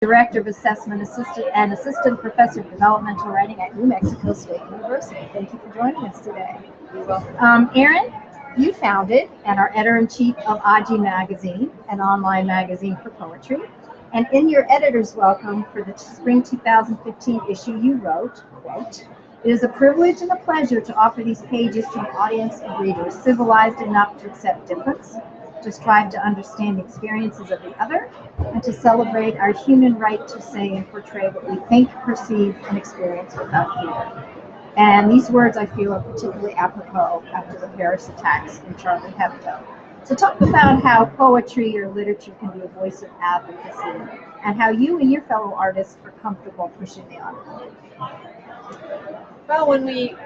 Director of Assessment Assistant and Assistant Professor of Developmental Writing at New Mexico State University. Thank you for joining us today. You're welcome. Um, Erin, you founded and are editor-in-chief of Aji Magazine, an online magazine for poetry. And in your editor's welcome for the spring 2015 issue, you wrote, quote, it is a privilege and a pleasure to offer these pages to an audience of readers civilized enough to accept difference, to strive to understand the experiences of the other, and to celebrate our human right to say and portray what we think, perceive, and experience without fear. And these words I feel are particularly apropos after the Paris attacks in Charlie Hebdo. So talk about how poetry or literature can be a voice of advocacy and how you and your fellow artists are comfortable pushing the envelope. Well, when we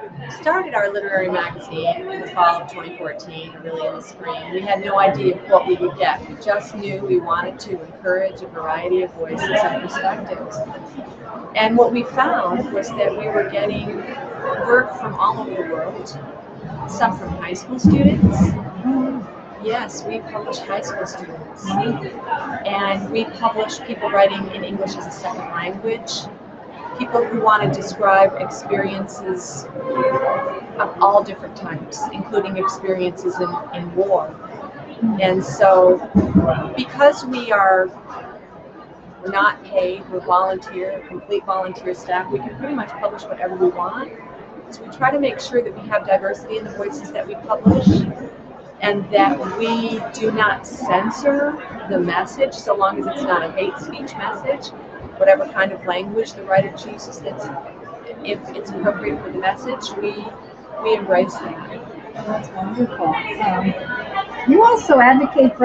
started our literary magazine in the fall of 2014, really in the spring, we had no idea what we would get. We just knew we wanted to encourage a variety of voices and perspectives. And what we found was that we were getting work from all over the world, some from high school students. Yes, we publish high school students. And we publish people writing in English as a second language, people who want to describe experiences of all different types, including experiences in, in war. And so, because we are not paid, we're volunteer, complete volunteer staff, we can pretty much publish whatever we want. So we try to make sure that we have diversity in the voices that we publish and that we do not censor the message so long as it's not a hate speech message, whatever kind of language the writer chooses that's if it's appropriate for the message, we we embrace that. That's wonderful. Um, you also advocate for